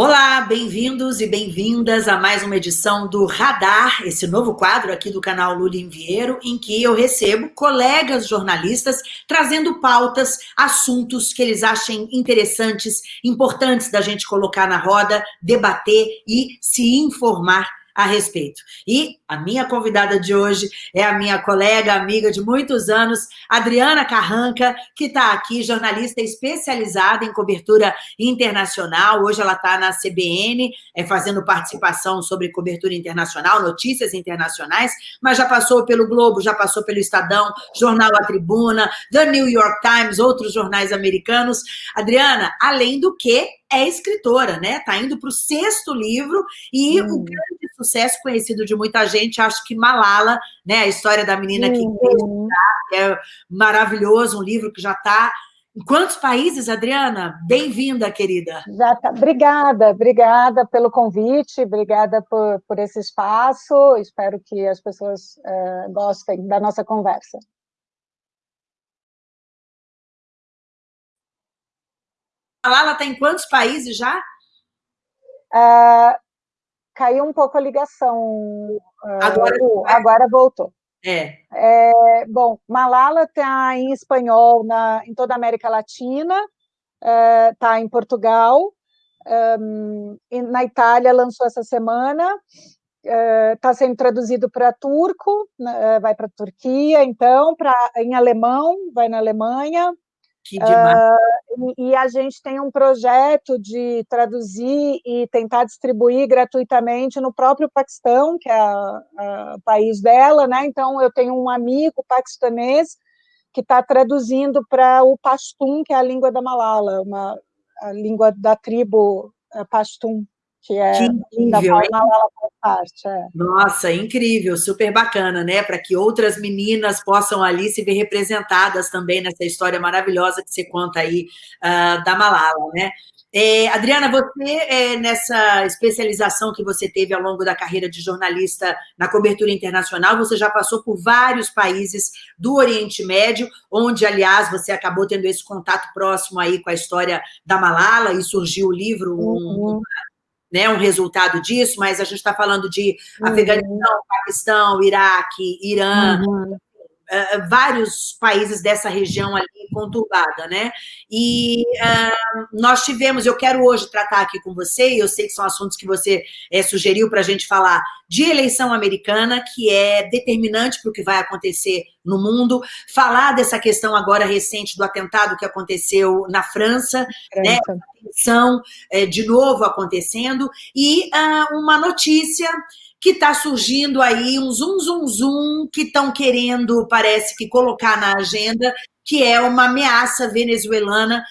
Olá, bem-vindos e bem-vindas a mais uma edição do Radar, esse novo quadro aqui do canal Lula Vieiro, em que eu recebo colegas jornalistas trazendo pautas, assuntos que eles achem interessantes, importantes da gente colocar na roda, debater e se informar a respeito. E a minha convidada de hoje é a minha colega, amiga de muitos anos, Adriana Carranca, que está aqui, jornalista especializada em cobertura internacional. Hoje ela está na CBN, é, fazendo participação sobre cobertura internacional, notícias internacionais, mas já passou pelo Globo, já passou pelo Estadão, Jornal A Tribuna, The New York Times, outros jornais americanos. Adriana, além do que, é escritora, né? Está indo para o sexto livro e hum. o grande sucesso conhecido de muita gente, acho que Malala, né? A história da menina que uhum. é maravilhoso, um livro que já está em quantos países, Adriana? Bem-vinda, querida. Já tá. Obrigada, obrigada pelo convite, obrigada por, por esse espaço. Espero que as pessoas uh, gostem da nossa conversa. Malala está em quantos países já? Uh, caiu um pouco a ligação. Uh, agora, agora voltou. É. é. Bom, Malala está em espanhol na, em toda a América Latina, está é, em Portugal, um, na Itália lançou essa semana, está é, sendo traduzido para turco, né, vai para a Turquia, então, pra, em alemão, vai na Alemanha, Uh, e, e, a gente tem um projeto de traduzir e tentar distribuir gratuitamente no próprio Paquistão, que é o país dela, né? Então, eu tenho um amigo paquistanês que está traduzindo para o Pashtun, que é a língua da Malala, uma, a língua da tribo uh, Pashtun que é que incrível, da parte. É. Nossa, incrível, super bacana, né? Para que outras meninas possam ali se ver representadas também nessa história maravilhosa que você conta aí uh, da Malala, né? É, Adriana, você, é, nessa especialização que você teve ao longo da carreira de jornalista na cobertura internacional, você já passou por vários países do Oriente Médio, onde, aliás, você acabou tendo esse contato próximo aí com a história da Malala, e surgiu o livro, um, uhum né, um resultado disso, mas a gente está falando de uhum. Afeganistão, Paquistão, Iraque, Irã, uhum. Uh, vários países dessa região ali conturbada, né? E uh, nós tivemos, eu quero hoje tratar aqui com você, e eu sei que são assuntos que você é, sugeriu para a gente falar de eleição americana, que é determinante para o que vai acontecer no mundo, falar dessa questão agora recente do atentado que aconteceu na França, né? França. né? Eleição, é, de novo acontecendo, e uh, uma notícia que está surgindo aí, um zum, zum, zum, que estão querendo, parece que, colocar na agenda, que é uma ameaça venezuelana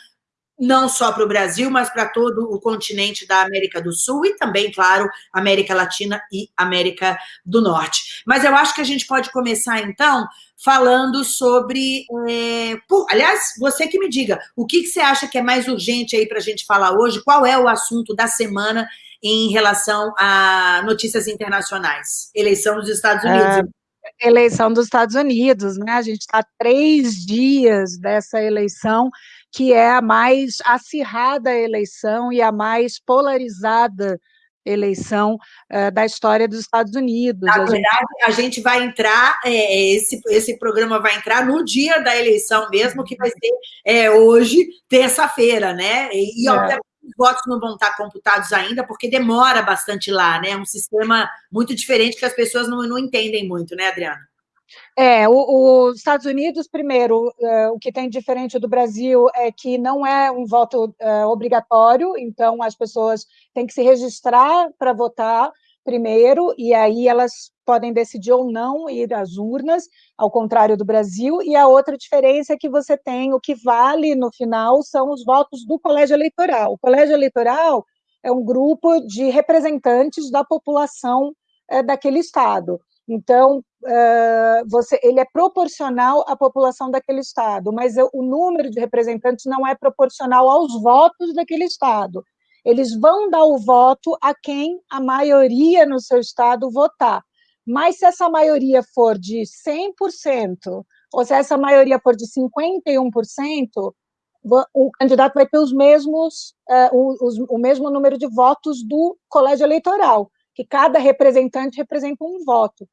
não só para o Brasil, mas para todo o continente da América do Sul e também, claro, América Latina e América do Norte. Mas eu acho que a gente pode começar, então, falando sobre... É, por, aliás, você que me diga, o que, que você acha que é mais urgente aí para a gente falar hoje? Qual é o assunto da semana em relação a notícias internacionais? Eleição dos Estados Unidos. É eleição dos Estados Unidos, né? A gente está três dias dessa eleição, que é a mais acirrada eleição e a mais polarizada eleição uh, da história dos Estados Unidos. Na a verdade, gente... a gente vai entrar, é, esse, esse programa vai entrar no dia da eleição mesmo, que vai ser é, hoje, terça-feira, né? E, e é. obviamente, os votos não vão estar computados ainda, porque demora bastante lá, né? É um sistema muito diferente que as pessoas não, não entendem muito, né, Adriana? É, os Estados Unidos, primeiro, uh, o que tem diferente do Brasil é que não é um voto uh, obrigatório, então as pessoas têm que se registrar para votar primeiro, e aí elas podem decidir ou não ir às urnas, ao contrário do Brasil, e a outra diferença é que você tem, o que vale no final são os votos do colégio eleitoral. O colégio eleitoral é um grupo de representantes da população é, daquele estado. Então, uh, você, ele é proporcional à população daquele estado, mas o número de representantes não é proporcional aos votos daquele estado eles vão dar o voto a quem a maioria no seu estado votar. Mas se essa maioria for de 100%, ou se essa maioria for de 51%, o candidato vai ter os mesmos, uh, os, o mesmo número de votos do colégio eleitoral, que cada representante representa um voto.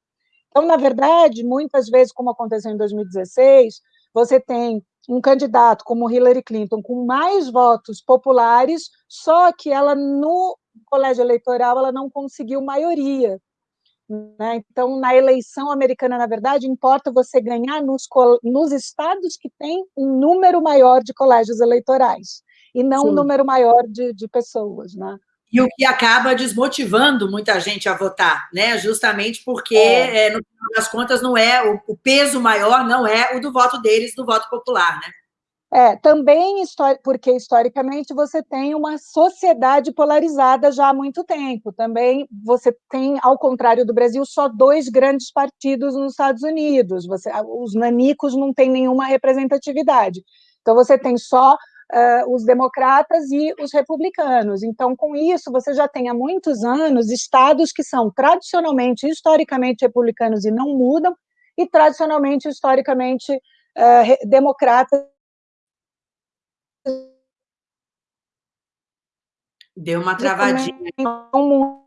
Então, na verdade, muitas vezes, como aconteceu em 2016, você tem um candidato como Hillary Clinton com mais votos populares, só que ela no colégio eleitoral ela não conseguiu maioria. Né? Então, na eleição americana, na verdade, importa você ganhar nos, nos estados que têm um número maior de colégios eleitorais, e não Sim. um número maior de, de pessoas. Né? E o que acaba desmotivando muita gente a votar, né? justamente porque, é. É, no final das contas, não é o, o peso maior não é o do voto deles, do voto popular. Né? É, também porque historicamente você tem uma sociedade polarizada já há muito tempo. Também você tem, ao contrário do Brasil, só dois grandes partidos nos Estados Unidos. Você, os nanicos não têm nenhuma representatividade. Então você tem só uh, os democratas e os republicanos. Então, com isso, você já tem há muitos anos estados que são tradicionalmente, historicamente republicanos e não mudam, e tradicionalmente, historicamente, uh, democratas Deu uma travadinha. Não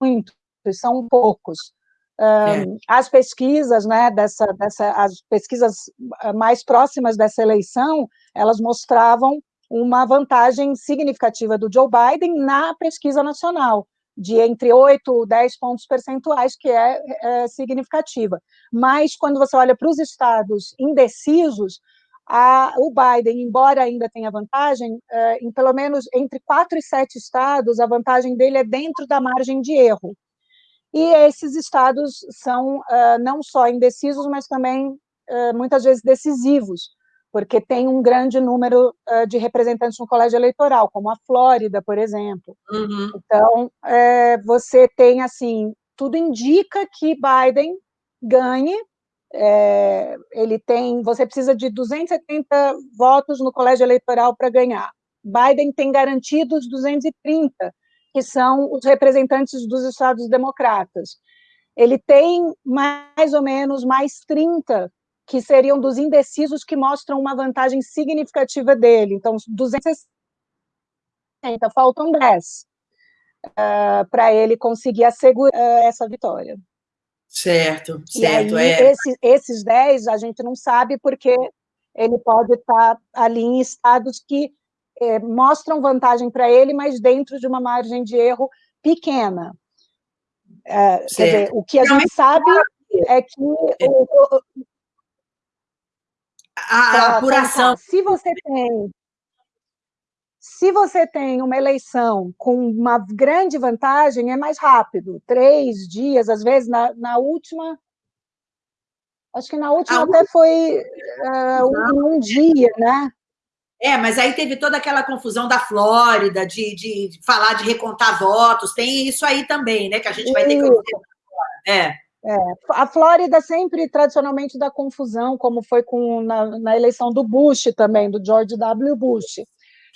muito, são poucos. É. As pesquisas, né, dessa, dessa, as pesquisas ah, mais próximas dessa eleição, elas mostravam uma vantagem significativa do Joe Biden na pesquisa nacional, de entre 8 e 10 pontos percentuais, que é, é significativa. Mas, quando você olha para os estados indecisos, a, o Biden, embora ainda tenha vantagem, é, em pelo menos entre quatro e sete estados, a vantagem dele é dentro da margem de erro. E esses estados são uh, não só indecisos, mas também uh, muitas vezes decisivos, porque tem um grande número uh, de representantes no colégio eleitoral, como a Flórida, por exemplo. Uhum. Então, é, você tem, assim, tudo indica que Biden ganhe, é, ele tem, você precisa de 270 votos no colégio eleitoral para ganhar. Biden tem garantidos 230, que são os representantes dos estados democratas. Ele tem mais ou menos mais 30 que seriam dos indecisos que mostram uma vantagem significativa dele. Então, 260, faltam 10 uh, para ele conseguir assegurar uh, essa vitória. Certo, certo. Aí, é. esse, esses 10 a gente não sabe porque ele pode estar ali em estados que é, mostram vantagem para ele, mas dentro de uma margem de erro pequena. É, quer dizer, o que a gente sabe é que é. o, a, a apuração. Se você tem se você tem uma eleição com uma grande vantagem, é mais rápido, três dias, às vezes, na, na última, acho que na última até foi uh, um, um, dia, né? É, mas aí teve toda aquela confusão da Flórida, de, de falar de recontar votos, tem isso aí também, né, que a gente vai ter que... É. É, a Flórida sempre, tradicionalmente, dá confusão, como foi com, na, na eleição do Bush também, do George W. Bush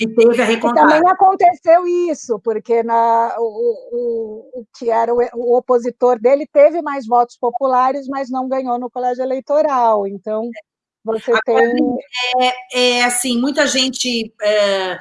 que teve a recontagem. também aconteceu isso, porque na, o, o, o que era o, o, opositor dele teve mais votos populares, mas não ganhou no colégio eleitoral. Então, você Agora, tem. É, é, assim, muita gente. É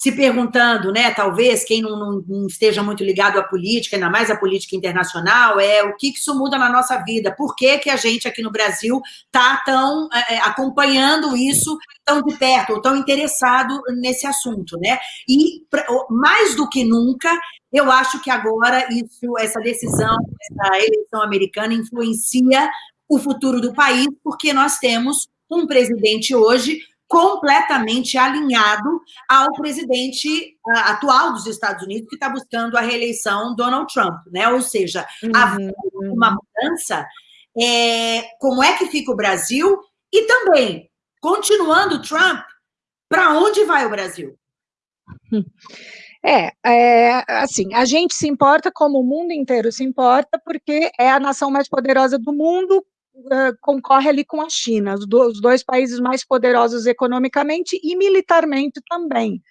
se perguntando, né, talvez, quem não, não, não, esteja muito ligado à política, ainda mais à política internacional, é o que isso muda na nossa vida, por que, que a gente aqui no Brasil está tão é, é, acompanhando isso tão de perto, ou tão interessado nesse assunto, né? E, mais do que nunca, eu acho que agora isso, essa decisão, essa eleição americana influencia o futuro do país, porque nós temos um presidente hoje completamente alinhado ao presidente atual dos Estados Unidos, que está buscando a reeleição Donald Trump, né? Ou seja, uhum. uma mudança. É, como é que fica o Brasil? E também, continuando Trump, para onde vai o Brasil? É, é, assim, a gente se importa como o mundo inteiro se importa, porque é a nação mais poderosa do mundo, uh, concorre ali com a China, os, os dois países mais poderosos economicamente e militarmente também.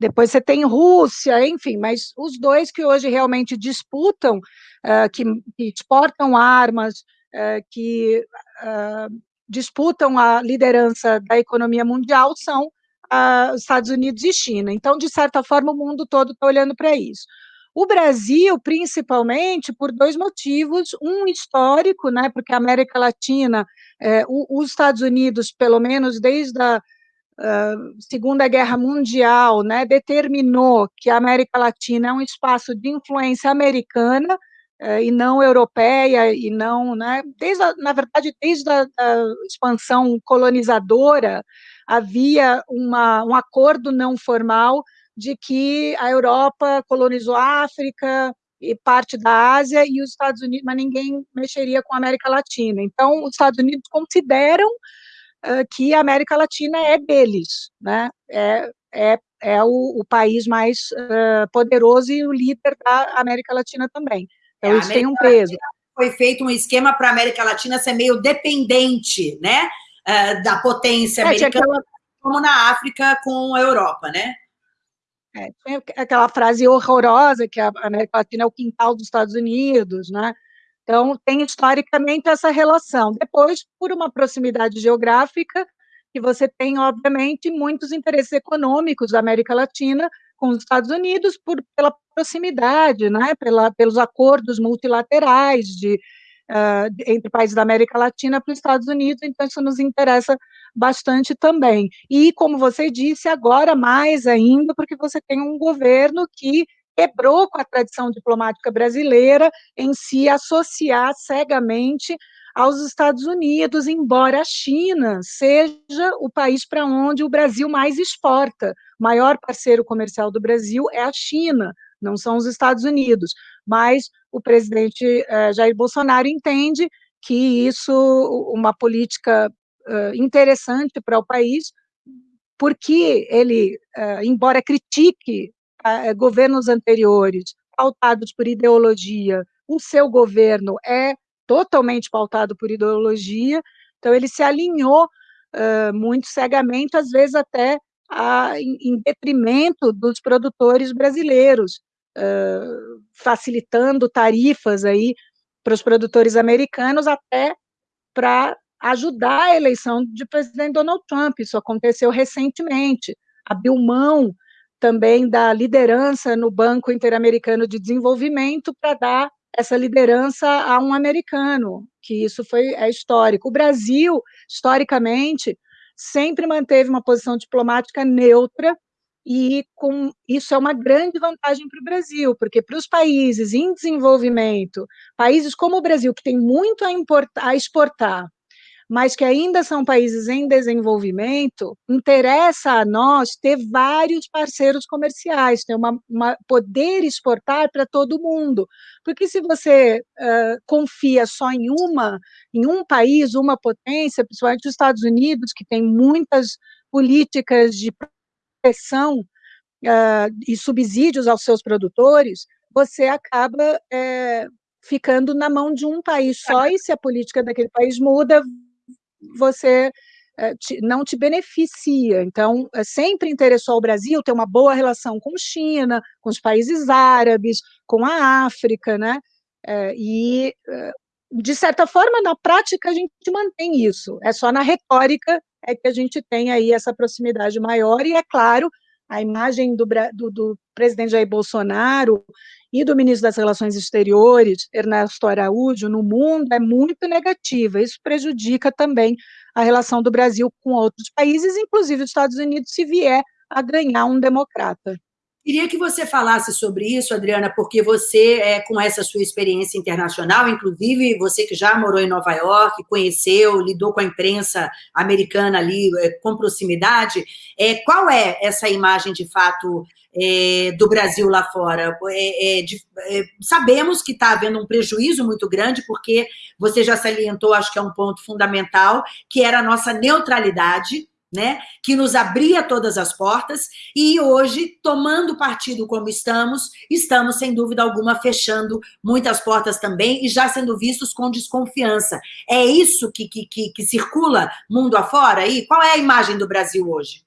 Depois você tem Rússia, enfim, mas os dois que hoje realmente disputam, uh, que, que, exportam armas, uh, que uh, disputam a liderança da economia mundial são a, os Estados Unidos e China. Então, de certa forma, o mundo todo está olhando para isso. O Brasil, principalmente, por dois motivos. Um histórico, né, porque a América Latina, é, o, os Estados Unidos, pelo menos desde a uh, Segunda Guerra Mundial, né, determinou que a América Latina é um espaço de influência americana, uh, e não europeia, e não, né, desde a, na verdade, desde a, a expansão colonizadora, havia uma, um acordo não formal de que a Europa colonizou a África e parte da Ásia e os Estados Unidos, mas ninguém mexeria com a América Latina. Então, os Estados Unidos consideram uh, que a América Latina é deles, né? É, é, é o, o país mais uh, poderoso e o líder da América Latina também. Então, é, isso tem um peso. Foi feito um esquema para a América Latina ser meio dependente, né? Uh, da potência é, americana, aquela... como na África com a Europa, né? É, tem aquela frase horrorosa que a América Latina é o quintal dos Estados Unidos, né? Então, tem historicamente essa relação. Depois, por uma proximidade geográfica, que você tem, obviamente, muitos interesses econômicos da América Latina com os Estados Unidos, por, pela proximidade, né? Pela, pelos acordos multilaterais de, uh, entre países da América Latina para os Estados Unidos, então isso nos interessa bastante também. E, como você disse, agora mais ainda, porque você tem um governo que quebrou com a tradição diplomática brasileira em se associar cegamente aos Estados Unidos, embora a China seja o país para onde o Brasil mais exporta. O maior parceiro comercial do Brasil é a China, não são os Estados Unidos. Mas o presidente eh, Jair Bolsonaro entende que isso, uma política uh, interessante para o país, porque ele, uh, embora critique uh, governos anteriores pautados por ideologia, o seu governo é totalmente pautado por ideologia, então ele se alinhou muito cegamente, às vezes até a, em, em, detrimento dos produtores brasileiros, facilitando tarifas aí para os produtores americanos até para ajudar a eleição de presidente Donald Trump. Isso aconteceu recentemente. Abriu mão também da liderança no Banco Interamericano de Desenvolvimento para dar essa liderança a um americano, que isso foi é histórico. O Brasil, historicamente, sempre manteve uma posição diplomática neutra e com isso é uma grande vantagem para o Brasil, porque para os países em desenvolvimento, países como o Brasil, que tem muito a, importar, a exportar, mas que ainda são países em desenvolvimento, interessa a nós ter vários parceiros comerciais, ter uma, uma poder exportar para todo mundo, porque se você uh, confia só em uma, em um país, uma potência, principalmente os Estados Unidos, que tem muitas políticas de proteção uh, e subsídios aos seus produtores, você acaba é, ficando na mão de um país só, e se a política daquele país muda, você é, te, não te beneficia. Então, é, sempre interessou ao Brasil ter uma boa relação com China, com os países árabes, com a África, né? É, e, de certa forma, na prática, a gente mantém isso. É só na retórica é que a gente tem aí essa proximidade maior, e, é claro, a imagem do, do, do presidente Jair Bolsonaro e do ministro das Relações Exteriores, Ernesto Araújo, no mundo é muito negativa. Isso prejudica também a relação do Brasil com outros países, inclusive os Estados Unidos, se vier a ganhar um democrata. Queria que você falasse sobre isso, Adriana, porque você, é, com essa sua experiência internacional, inclusive você que já morou em Nova York, conheceu, lidou com a imprensa americana ali é, com proximidade, é, qual é essa imagem, de fato, é, do Brasil lá fora? É, é, de, é, sabemos que está havendo um prejuízo muito grande, porque você já salientou, acho que é um ponto fundamental, que era a nossa neutralidade, né, que nos abria todas as portas, e hoje, tomando partido como estamos, estamos, sem dúvida alguma, fechando muitas portas também e já sendo vistos com desconfiança. É isso que, que, que, que circula mundo afora aí? Qual é a imagem do Brasil hoje?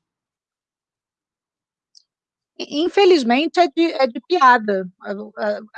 Infelizmente, é de, é de piada.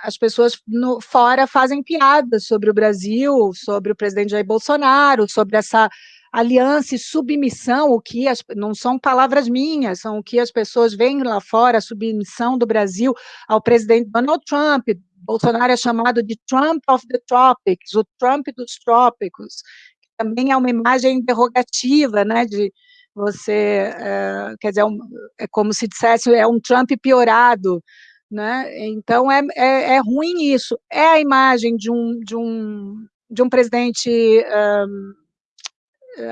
As pessoas no, fora fazem piadas sobre o Brasil, sobre o presidente Jair Bolsonaro, sobre essa aliança e submissão, o que as, não são palavras minhas, são o que as pessoas veem lá fora, a submissão do Brasil ao presidente Donald Trump, Bolsonaro é chamado de Trump of the Tropics, o Trump dos trópicos, que também é uma imagem interrogativa, né, de você, é, quer dizer, é, um, é como se dissesse, é um Trump piorado, né, então é, é, é, ruim isso, é a imagem de um, de um, de um presidente um,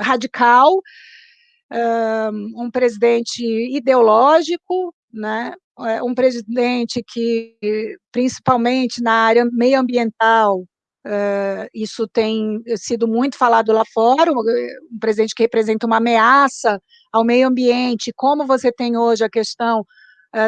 radical, um, presidente ideológico, né, é, um presidente que, principalmente na área meioambiental, isso tem sido muito falado lá fora, um presidente que representa uma ameaça ao meio ambiente, como você tem hoje a questão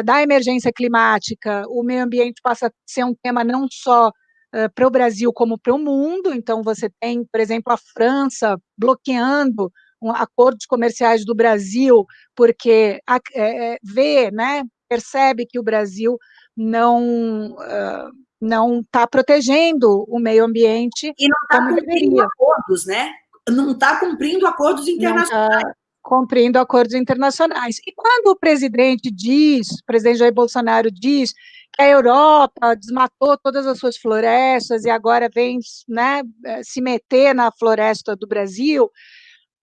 da emergência climática, o meio ambiente passa a ser um tema não só uh, para o Brasil, como para o mundo, então você tem, por exemplo, a França bloqueando um, acordos comerciais do Brasil, porque a, é, vê, né, percebe que o Brasil não uh, não está protegendo o meio ambiente e não está cumprindo deveria. acordos, né? Não está cumprindo acordos internacionais. Tá cumprindo acordos internacionais. E quando o presidente diz, o presidente Jair Bolsonaro diz que a Europa desmatou todas as suas florestas e agora vem né, eh, se meter na floresta do Brasil,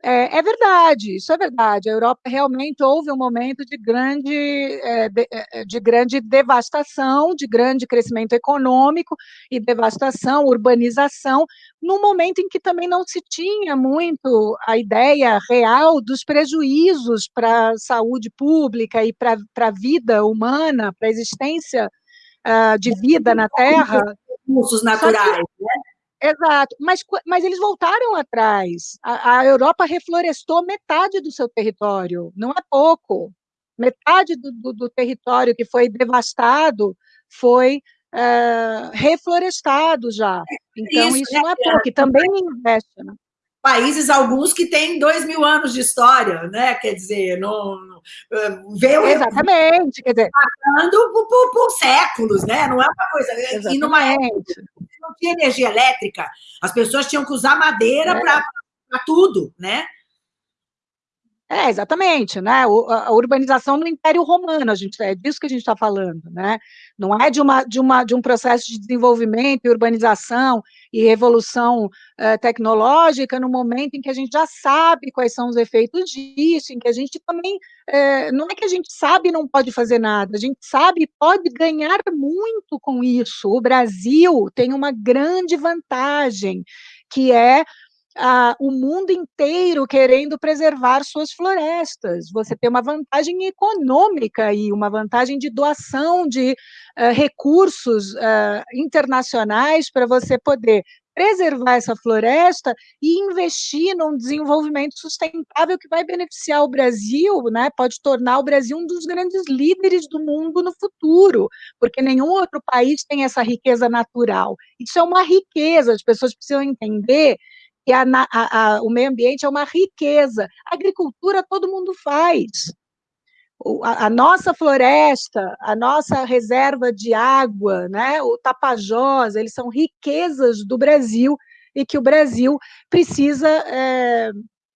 é, é, verdade, isso é verdade. A Europa realmente houve um momento de grande, é, de, é, é, de, grande devastação, de grande crescimento econômico e devastação, urbanização, num momento em que também não se tinha muito a ideia real dos prejuízos para a saúde pública e para a vida humana, para a existência uh, de vida na Terra. Recursos naturais? Exato, mas, mas eles voltaram atrás. A, a, Europa reflorestou metade do seu território, não é pouco. Metade do, do, do território que foi devastado foi uh, reflorestado já. Então, isso, isso não é pouco, e também investe. Né? Países, alguns que têm dois mil anos de história, né? Quer dizer, não, veio Exatamente, quer dizer, passando por, por, por, séculos, né? Não é uma coisa. Exatamente. E numa época não tinha energia elétrica, as pessoas tinham que usar madeira é. para tudo, né? É, exatamente, né? A urbanização no Império Romano, a gente, é disso que a gente está falando, né? Não é de, uma, de, uma, de um processo de desenvolvimento e urbanização e revolução uh, tecnológica no momento em que a gente já sabe quais são os efeitos disso, em que a gente também, uh, não é que a gente sabe e não pode fazer nada, a gente sabe e pode ganhar muito com isso. O Brasil tem uma grande vantagem, que é ah, o mundo inteiro querendo preservar suas florestas. Você tem uma vantagem econômica e uma vantagem de doação de uh, recursos uh, internacionais para você poder preservar essa floresta e investir num desenvolvimento sustentável que vai beneficiar o Brasil, né? Pode tornar o Brasil um dos grandes líderes do mundo no futuro, porque nenhum outro país tem essa riqueza natural. Isso é uma riqueza, as pessoas precisam entender que a, a, a, o meio ambiente é uma riqueza. A agricultura todo mundo faz. A, a, nossa floresta, a nossa reserva de água, né, o Tapajós, eles são riquezas do Brasil e que o Brasil precisa é,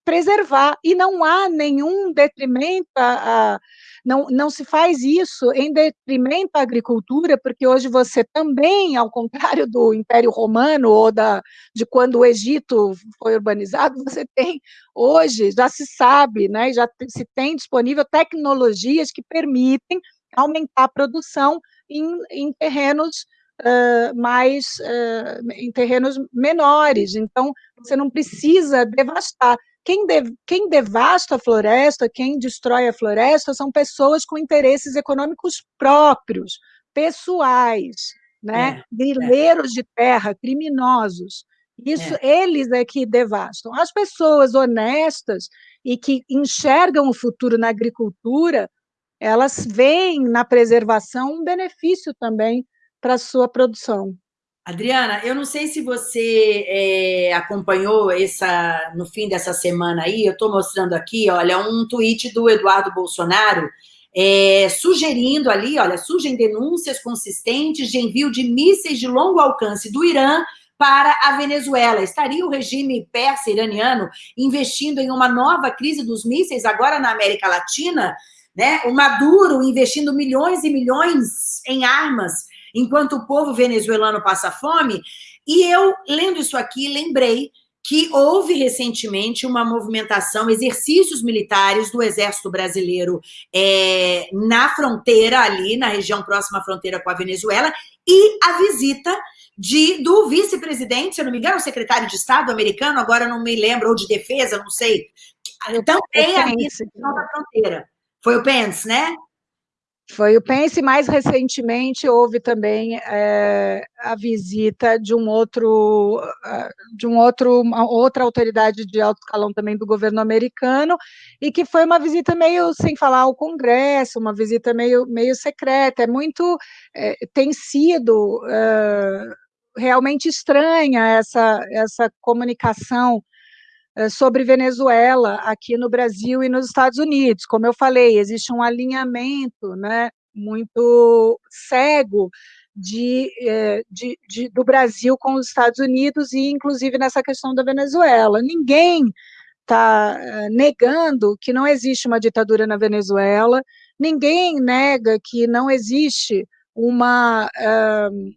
preservar. E não há nenhum detrimento a, a não, não se faz isso em detrimento à agricultura, porque hoje você também, ao contrário do Império Romano ou da, de quando o Egito foi urbanizado, você tem hoje, já se sabe, né, já se tem disponível tecnologias que permitem aumentar a produção em, em terrenos Uh, mais uh, em terrenos menores, então você não precisa devastar. Quem, de, quem devasta a floresta, quem destrói a floresta, são pessoas com interesses econômicos próprios, pessoais, né? É, grileiros é. de terra, criminosos. Isso, é. eles é que devastam. As pessoas honestas e que enxergam o futuro na agricultura, elas veem na preservação um benefício também para a sua produção. Adriana, eu não sei se você é, acompanhou essa no fim dessa semana aí, eu estou mostrando aqui, olha, um tweet do Eduardo Bolsonaro é, sugerindo ali, olha, surgem denúncias consistentes de envio de mísseis de longo alcance do Irã para a Venezuela. Estaria o regime persa iraniano investindo em uma nova crise dos mísseis agora na América Latina? Né? O Maduro investindo milhões e milhões em armas, enquanto o povo venezuelano passa fome? E eu, lendo isso aqui, lembrei que houve recentemente uma movimentação, exercícios militares do Exército Brasileiro é, na fronteira ali, na região próxima à fronteira com a Venezuela, e a visita de, do vice-presidente, se eu não me engano, o secretário de Estado americano, agora não me lembro, ou de defesa, não sei, também ali na fronteira. Foi o Pence, né? Foi o Pence, mais recentemente houve também é, a visita de um outro, ah, de um outro, uma outra autoridade de alto escalão também do governo americano, e que foi uma visita meio sem falar ao Congresso, uma visita meio, meio secreta, é muito, é, tem sido é, realmente estranha essa, essa comunicação sobre Venezuela aqui no Brasil e nos Estados Unidos. Como eu falei, existe um alinhamento né, muito cego de, eh, de, de, do Brasil com os Estados Unidos e, inclusive, nessa questão da Venezuela. Ninguém está eh, negando que não existe uma ditadura na Venezuela, ninguém nega que não existe uma uh,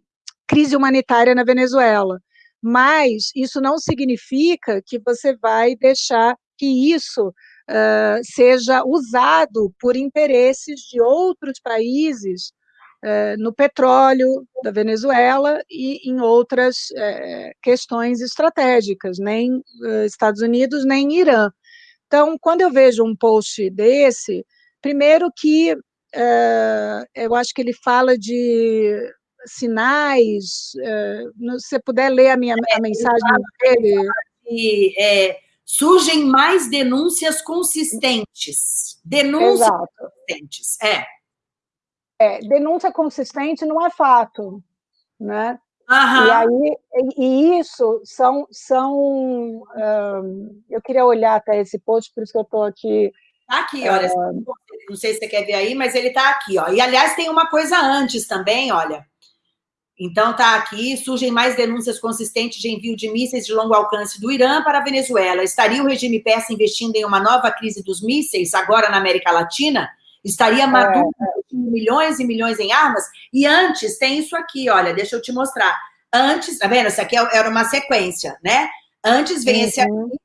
crise humanitária na Venezuela mas isso não significa que você vai deixar que isso uh, seja usado por interesses de outros países uh, no petróleo da Venezuela e em outras uh, questões estratégicas, nem Estados Unidos, nem Irã. Então, quando eu vejo um post desse, primeiro que eu acho que ele fala de sinais, eh, se você puder ler a minha a é, mensagem dele. Que, é, surgem mais denúncias consistentes. Denúncias Exato. consistentes, é. é. Denúncia consistente não é fato, né? Uhum. E aí, e isso são, são um, eu queria olhar até esse post, por isso que eu estou aqui. Tá aqui, olha, uh, não sei se você quer ver aí, mas ele está aqui, ó. E aliás, tem uma coisa antes também, olha. Então, está aqui, surgem mais denúncias consistentes de envio de mísseis de longo alcance do Irã para a Venezuela. Estaria o regime persa investindo em uma nova crise dos mísseis, agora na América Latina? Estaria Maduro é, é. milhões e milhões em armas? E antes, tem isso aqui, olha, deixa eu te mostrar. Antes, tá vendo? Isso aqui é, era uma sequência, né? Antes vem uhum. esse aqui.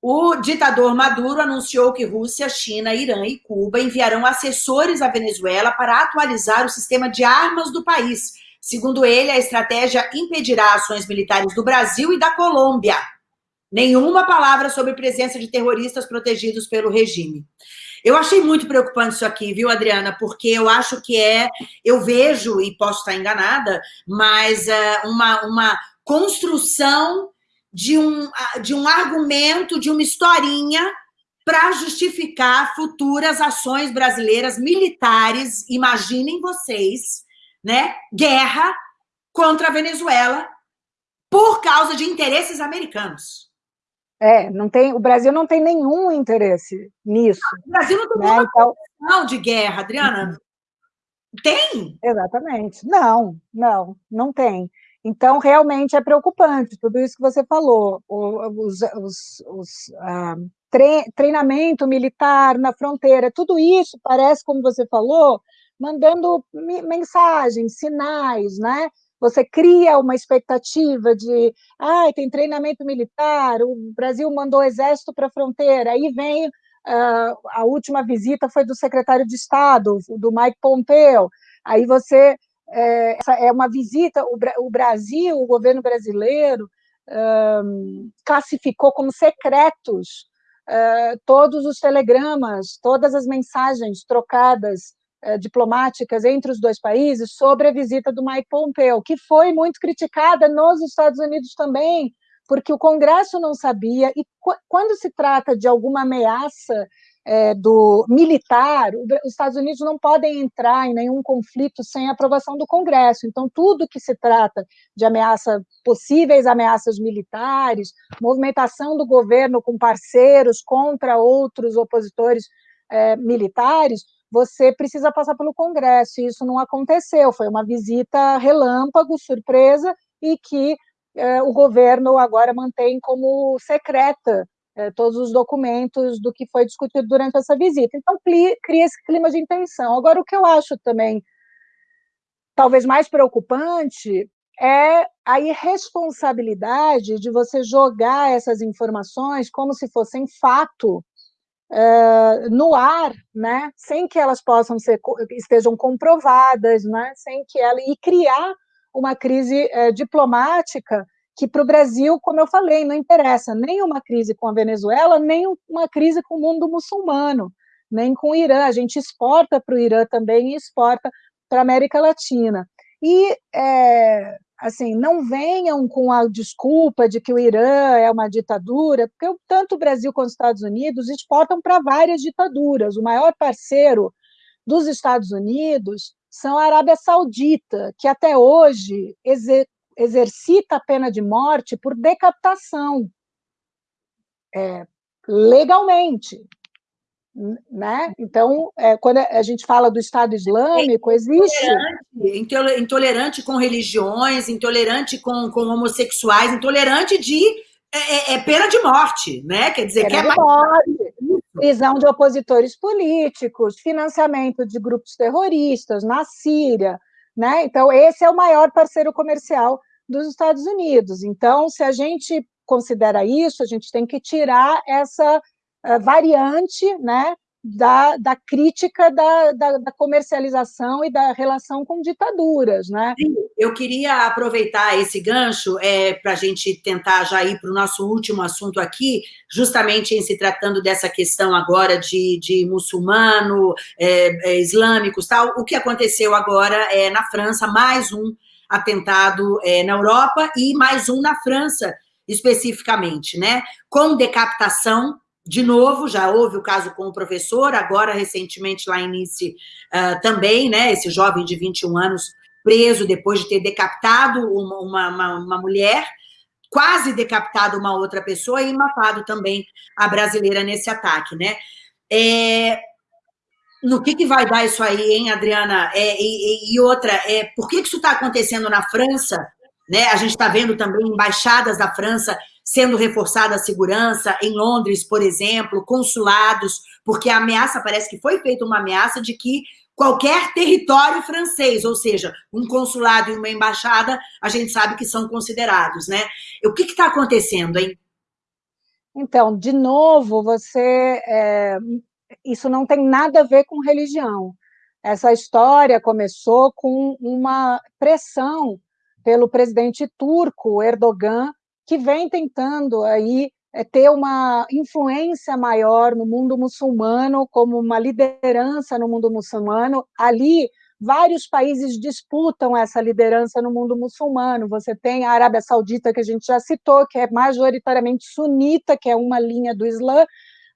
O ditador Maduro anunciou que Rússia, China, Irã e Cuba enviarão assessores à Venezuela para atualizar o sistema de armas do país Segundo ele, a estratégia impedirá ações militares do Brasil e da Colômbia. Nenhuma palavra sobre presença de terroristas protegidos pelo regime. Eu achei muito preocupante isso aqui, viu, Adriana? Porque eu acho que é, eu vejo, e posso estar enganada, mas uh, uma, uma construção de um, de um argumento, de uma historinha para justificar futuras ações brasileiras militares, imaginem vocês, né, guerra contra a Venezuela por causa de interesses americanos. É, não tem, o Brasil não tem nenhum interesse nisso. O Brasil não tem né? nenhuma então, de guerra, Adriana. Tem? Exatamente. Não, não, não tem. Então, realmente é preocupante tudo isso que você falou. Os, os, os ah, treinamento militar na fronteira, tudo isso parece, como você falou, mandando mensagens, sinais, né? Você cria uma expectativa de, ah, tem treinamento militar, o Brasil mandou exército para a fronteira, aí vem uh, a última visita foi do secretário de Estado, do Mike Pompeo, aí você, é, é uma visita, o, o Brasil, o governo brasileiro, um, classificou como secretos uh, todos os telegramas, todas as mensagens trocadas diplomáticas entre os dois países sobre a visita do Mike Pompeo, que foi muito criticada nos Estados Unidos também, porque o Congresso não sabia, e quando se trata de alguma ameaça é, do militar, os Estados Unidos não podem entrar em nenhum conflito sem aprovação do Congresso. Então, tudo que se trata de ameaça, possíveis ameaças militares, movimentação do governo com parceiros contra outros opositores é, militares, você precisa passar pelo Congresso, e isso não aconteceu, foi uma visita relâmpago, surpresa, e que é, o governo agora mantém como secreta é, todos os documentos do que foi discutido durante essa visita. Então, cria esse clima de intenção. Agora, o que eu acho também talvez mais preocupante é a irresponsabilidade de você jogar essas informações como se fossem fato no ar, né, sem que elas possam ser estejam comprovadas, né, sem que ela e criar uma crise uh, diplomática que para o Brasil, como eu falei, não interessa nem uma crise com a Venezuela, nem uma crise com o mundo muçulmano, nem com o Irã. A gente exporta para o Irã também e exporta para a América Latina. E, é, assim, não venham com a desculpa de que o Irã é uma ditadura, porque tanto o Brasil quanto os Estados Unidos exportam para várias ditaduras. O maior parceiro dos Estados Unidos são a Arábia Saudita, que até hoje exer exercita a pena de morte por decapitação, é, legalmente né? Então, é, quando a gente fala do Estado Islâmico, existe... Intolerante, intolerante com religiões, intolerante com, com homossexuais, intolerante de é, é, é pena de morte, né? Quer dizer, pena que é de morte, prisão de opositores políticos, financiamento de grupos terroristas na Síria, né? Então, esse é o maior parceiro comercial dos Estados Unidos. Então, se a gente considera isso, a gente tem que tirar essa variante né, da, da crítica da, da, da, comercialização e da relação com ditaduras. Né? Eu queria aproveitar esse gancho é, para a gente tentar já ir para o nosso último assunto aqui, justamente em se tratando dessa questão agora de, de muçulmano, é, é, islâmicos, tal. O que aconteceu agora é na França, mais um atentado é, na Europa e mais um na França, especificamente, né? Com decapitação de novo, já houve o caso com o professor, agora, recentemente, lá em Nice, uh, também, né, esse jovem de 21 anos preso depois de ter decapitado uma, uma, uma, mulher, quase decapitado uma outra pessoa e matado também a brasileira nesse ataque, né? É, no que, que vai dar isso aí, hein, Adriana? É, e, e, outra, é, por que, que isso está acontecendo na França? Né? A gente está vendo também embaixadas da França sendo reforçada a segurança, em Londres, por exemplo, consulados, porque a ameaça, parece que foi feita uma ameaça de que qualquer território francês, ou seja, um consulado e uma embaixada, a gente sabe que são considerados, né? O que está acontecendo, hein? Então, de novo, você... É, isso não tem nada a ver com religião. Essa história começou com uma pressão pelo presidente turco, Erdogan, que vem tentando aí é, ter uma influência maior no mundo muçulmano, como uma liderança no mundo muçulmano. Ali, vários países disputam essa liderança no mundo muçulmano. Você tem a Arábia Saudita, que a gente já citou, que é majoritariamente sunita, que é uma linha do Islã.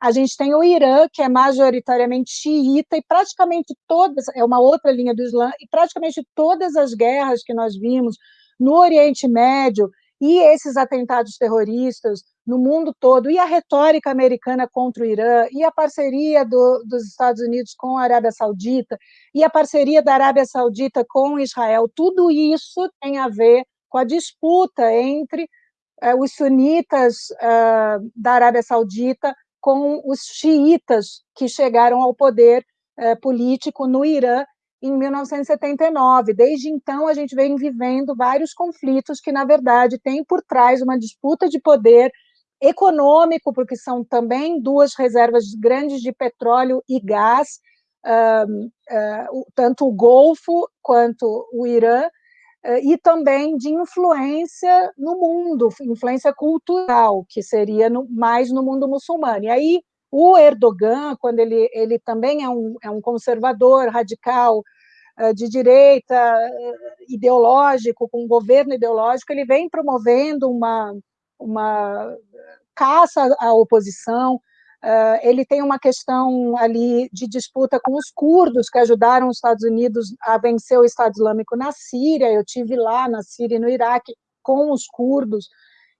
A gente tem o Irã, que é majoritariamente xiita, e praticamente todas, é uma outra linha do Islã, e praticamente todas as guerras que nós vimos no Oriente Médio e esses atentados terroristas no mundo todo, e a retórica americana contra o Irã, e a parceria do, dos Estados Unidos com a Arábia Saudita, e a parceria da Arábia Saudita com Israel, tudo isso tem a ver com a disputa entre eh, os sunitas eh, da Arábia Saudita com os xiitas que chegaram ao poder eh, político no Irã em 1979. Desde então, a gente vem vivendo vários conflitos que, na verdade, têm por trás uma disputa de poder econômico, porque são também duas reservas grandes de petróleo e gás, uh, tanto o Golfo quanto o Irã, uh, e também de influência no mundo, influência cultural, que seria no, mais no mundo muçulmano. E aí, o Erdogan, quando ele, ele também é um, é um conservador radical, de direita, eh, ideológico, com um governo ideológico, ele vem promovendo uma, uma caça à oposição, Uh, ele tem uma questão ali de disputa com os curdos, que ajudaram os Estados Unidos a vencer o Estado Islâmico na Síria, eu tive lá na Síria e no Iraque com os curdos,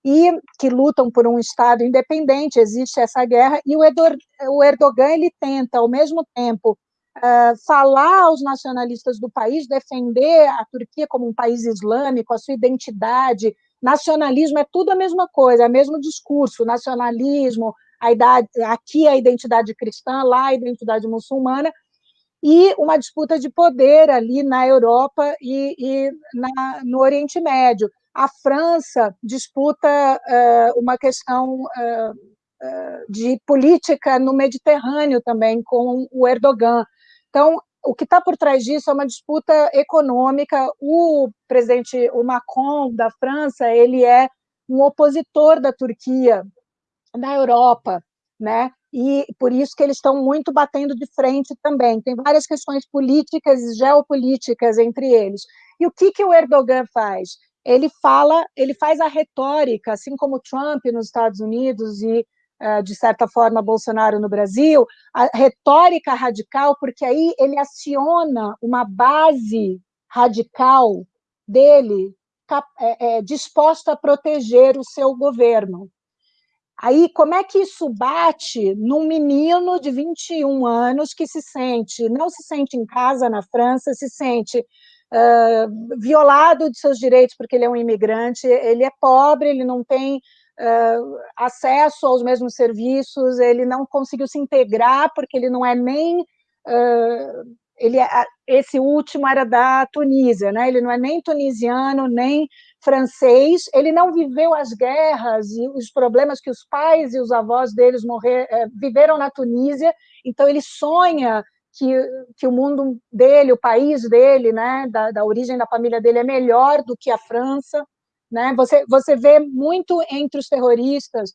e que lutam por um Estado independente, existe essa guerra, e o Erdogan ele tenta, ao mesmo tempo, uh, falar aos nacionalistas do país, defender a Turquia como um país islâmico, a sua identidade nacionalismo é tudo a mesma coisa, é o mesmo discurso, nacionalismo, a idade, aqui a identidade cristã, lá a identidade muçulmana, e uma disputa de poder ali na Europa e, e na, no Oriente Médio. A França disputa uh, uma questão uh, de política no Mediterrâneo também com o Erdogan. Então, o que está por trás disso é uma disputa econômica. O presidente, o Macron da França, ele é um opositor da Turquia na Europa, né? E por isso que eles estão muito batendo de frente também. Tem várias questões políticas e geopolíticas entre eles. E o que que o Erdogan faz? Ele fala, ele faz a retórica, assim como Trump nos Estados Unidos e de certa forma Bolsonaro no Brasil, a retórica radical, porque aí ele aciona uma base radical dele é, é, disposta a proteger o seu governo. Aí, como é que isso bate num menino de 21 anos que se sente, não se sente em casa na França, se sente uh, violado de seus direitos porque ele é um imigrante, ele é pobre, ele não tem uh, acesso aos mesmos serviços, ele não conseguiu se integrar porque ele não é nem uh, ele é, esse último era da Tunísia, né? Ele não é nem tunisiano nem francês, ele não viveu as guerras e os problemas que os pais e os avós deles morrer, é, viveram na Tunísia, então ele sonha que, que o mundo dele, o país dele, né, da, da origem da família dele é melhor do que a França, né? Você, você vê muito entre os terroristas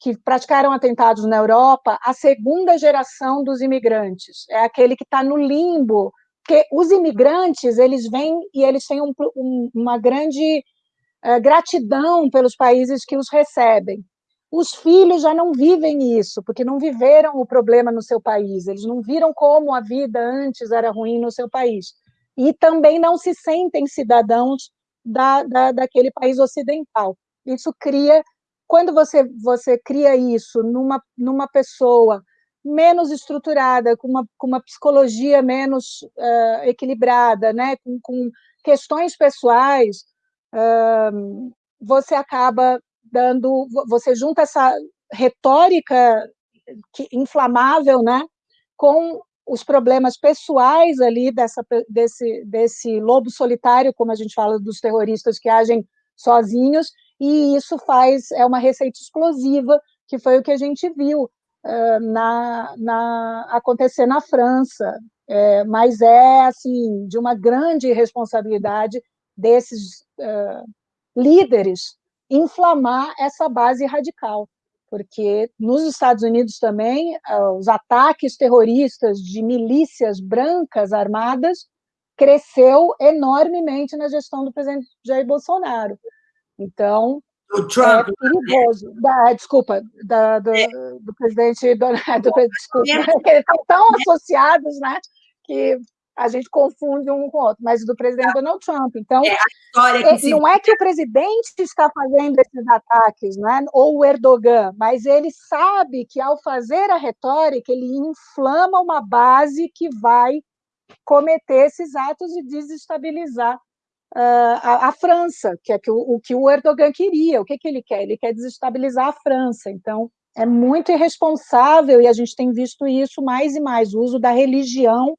que praticaram atentados na Europa a segunda geração dos imigrantes, é aquele que está no limbo, porque os imigrantes, eles vêm e eles têm um, um, uma grande uh, gratidão pelos países que os recebem. Os filhos já não vivem isso, porque não viveram o problema no seu país, eles não viram como a vida antes era ruim no seu país. E também não se sentem cidadãos da, da, daquele país ocidental. Isso cria, quando você, você cria isso numa, numa pessoa menos estruturada, com uma, com uma psicologia menos uh, equilibrada, né, com, com questões pessoais, uh, você acaba dando, você junta essa retórica inflamável, né, com os problemas pessoais ali dessa, desse, desse lobo solitário, como a gente fala dos terroristas que agem sozinhos, e isso faz, é uma receita explosiva, que foi o que a gente viu uh, na, na, acontecer na França, é, mas é, assim, de uma grande responsabilidade desses uh, líderes inflamar essa base radical porque nos Estados Unidos também ah, os ataques terroristas de milícias brancas armadas cresceu enormemente na gestão do presidente Jair Bolsonaro. Então, o Trump, é perigoso. Da, desculpa, da, do, é. do, presidente Donald, do, desculpa, eles estão tão associados, né, que a gente confunde um com o outro, mas do presidente Donald Trump. Então, é, é não é que o presidente está fazendo esses ataques, né? ou o Erdogan, mas ele sabe que ao fazer a retórica, ele inflama uma base que vai cometer esses atos e desestabilizar uh, a, a, França, que é que o, o, que o Erdogan queria. O que, que ele quer? Ele quer desestabilizar a França. Então, é muito irresponsável, e a gente tem visto isso mais e mais, o uso da religião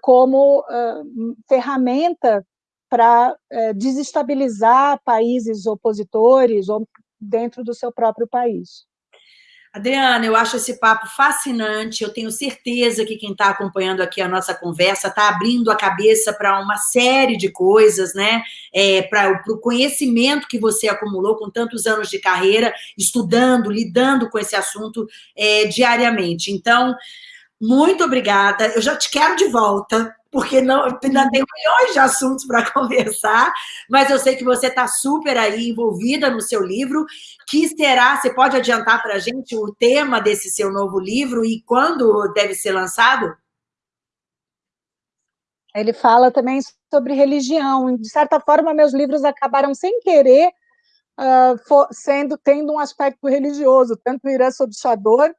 como uh, ferramenta para desestabilizar países opositores ou dentro do seu próprio país. Adriana, eu acho esse papo fascinante. Eu tenho certeza que quem está acompanhando aqui a nossa conversa está abrindo a cabeça para uma série de coisas, né? É, para o conhecimento que você acumulou com tantos anos de carreira, estudando, lidando com esse assunto é, diariamente. Então, muito obrigada. Eu já te quero de volta, porque não, ainda tem milhões de assuntos para conversar, mas eu sei que você está super aí envolvida no seu livro, que será, você pode adiantar para a gente o tema desse seu novo livro e quando deve ser lançado? Ele fala também sobre religião. De certa forma, meus livros acabaram sem querer uh, sendo tendo um aspecto religioso, tanto Irã sob Chador,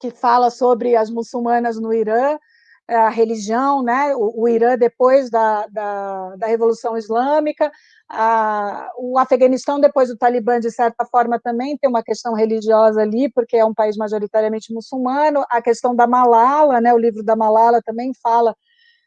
que fala sobre as muçulmanas no Irã, a religião, né? o, o Irã depois da, da, da Revolução Islâmica, a, o Afeganistão depois do Talibã, de certa forma, também tem uma questão religiosa ali, porque é um país majoritariamente muçulmano, a questão da Malala, né? o livro da Malala também fala,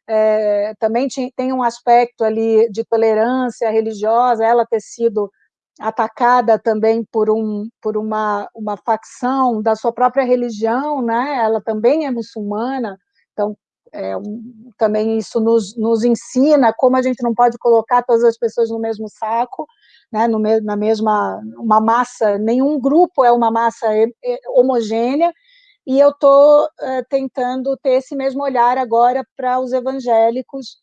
é, também tem um aspecto ali de tolerância religiosa, ela ter sido atacada também por, um, por uma, uma facção da sua própria religião, né? ela também é muçulmana, então é, um, também isso nos, nos ensina como a gente não pode colocar todas as pessoas no mesmo saco, né, no, na mesma, uma massa, nenhum grupo é uma massa homogênea, e eu estou uh, tentando ter esse mesmo olhar agora para os evangélicos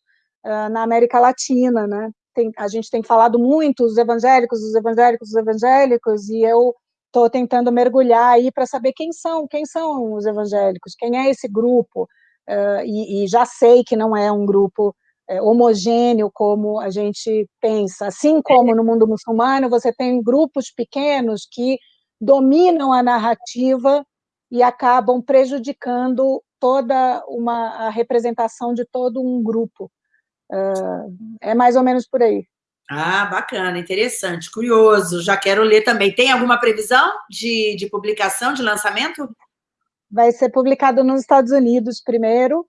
uh, na América Latina, né, tem, a gente tem falado muito os evangélicos, os evangélicos, os evangélicos, e eu estou tentando mergulhar aí para saber quem são, quem são os evangélicos, quem é esse grupo, uh, e, e, já sei que não é um grupo é, homogêneo como a gente pensa. Assim como no mundo muçulmano, você tem grupos pequenos que dominam a narrativa e acabam prejudicando toda uma a representação de todo um grupo. É mais ou menos por aí. Ah, bacana, interessante, curioso. Já quero ler também. Tem alguma previsão de, de publicação, de lançamento? vai ser publicado nos Estados Unidos primeiro,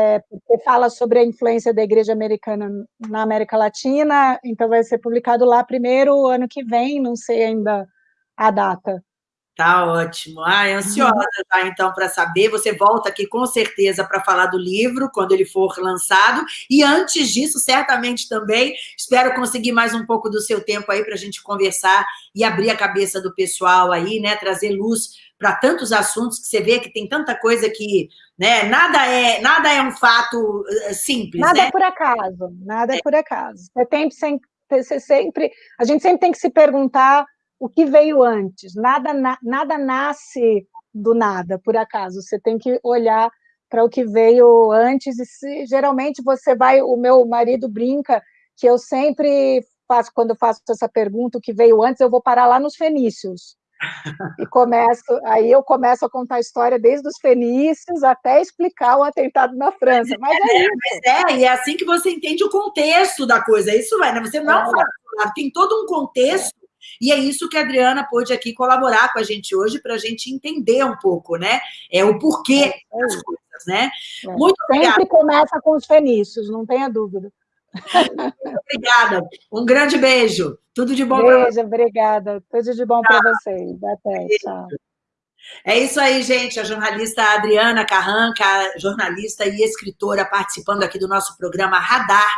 é, porque fala sobre a influência da igreja americana na América Latina, então vai ser publicado lá primeiro, ano que vem, não sei ainda a data. Tá ótimo. Ah, ansiosa tá, então, para saber. Você volta aqui com certeza para falar do livro, quando ele for lançado. E antes disso, certamente também, espero conseguir mais um pouco do seu tempo aí para a gente conversar e abrir a cabeça do pessoal aí, né? Trazer luz para tantos assuntos que você vê que tem tanta coisa que, né? Nada é, nada é um fato eh, simples, Nada né? é por acaso, nada é, é por acaso. Você tem sempre, você sempre, a gente sempre tem que se perguntar o que veio antes. Nada, na, nada nasce do nada, por acaso. Você tem que olhar para o que veio antes, e se, geralmente você vai, o meu marido brinca que eu sempre faço, quando eu faço essa pergunta, o que veio antes, eu vou parar lá nos fenícios. E começo, aí eu começo a contar a história desde os fenícios até explicar o atentado na França. Mas é, é, mas é, e é assim que você entende o contexto da coisa. Isso vai, né? Você não é. fala, tem todo um contexto e é isso que a Adriana pôde aqui colaborar com a gente hoje para a gente entender um pouco, né? É o porquê é, das coisas, né? É. Muito Sempre obrigada. começa com os fenícios, não tenha dúvida. Muito obrigada. Um grande beijo. Tudo de bom para Beijo, obrigada. Tudo de bom para vocês. Até, tchau. É isso aí, gente. A jornalista Adriana Carranca, jornalista e escritora, participando aqui do nosso programa Radar.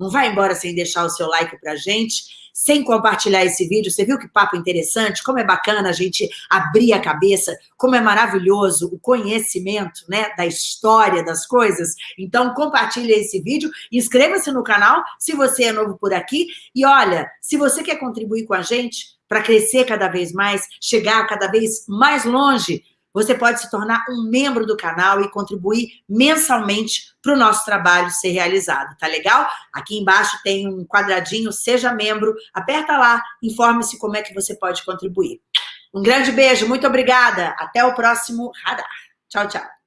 Não vai embora sem deixar o seu like para a gente sem compartilhar esse vídeo. Você viu que papo interessante? Como é bacana a gente abrir a cabeça, como é maravilhoso o conhecimento né, da história das coisas. Então, compartilhe esse vídeo, inscreva-se no canal se você é novo por aqui. E olha, se você quer contribuir com a gente para crescer cada vez mais, chegar cada vez mais longe, você pode se tornar um membro do canal e contribuir mensalmente para o nosso trabalho ser realizado, tá legal? Aqui embaixo tem um quadradinho, seja membro, aperta lá, informe-se como é que você pode contribuir. Um grande beijo, muito obrigada, até o próximo Radar. Tchau, tchau.